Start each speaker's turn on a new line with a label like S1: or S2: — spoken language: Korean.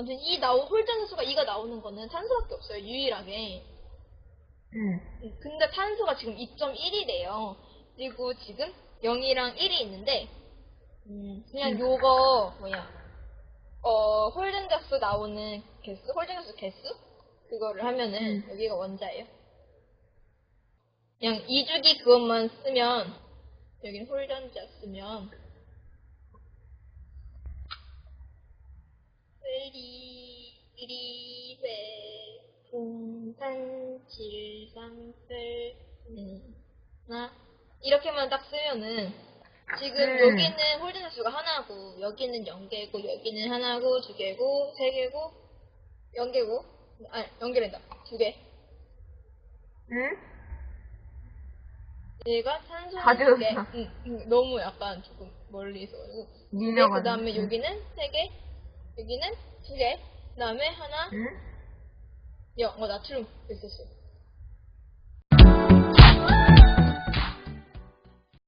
S1: 아무튼 이 나오 홀전수가 이가 나오는 거는 탄소밖에 없어요. 유일하게.
S2: 응.
S1: 음, 근데 탄소가 지금 2.1이래요. 그리고 지금 0이랑 1이 있는데, 음, 그냥
S2: 음.
S1: 요거, 뭐야, 어, 홀전자수 나오는 개수, 홀전자수 개수? 그거를 하면은,
S2: 음.
S1: 여기가 원자예요. 그냥 2주기 그것만 쓰면, 여긴 홀전자 쓰면, 1, 2, 1, 2회, 풍산, 7, 3, 8, 하나, 이렇게만 딱 쓰면은, 지금
S2: 음.
S1: 여기는 홀드는 수가 하나고, 여기는 0개고, 여기는 하나고, 두 개고, 세 개고, 0개고, 아니, 0개란다. 두 개.
S2: 응?
S1: 얘가 탄소 다두 개.
S2: 들었어.
S1: 응, 응, 너무 약간 조금 멀리 있어가지고. 그 다음에 여기는 세 개, 여기는 두 개, 그 다음에 하나,
S2: 응?
S1: 영, 어, 나트륨 있었어.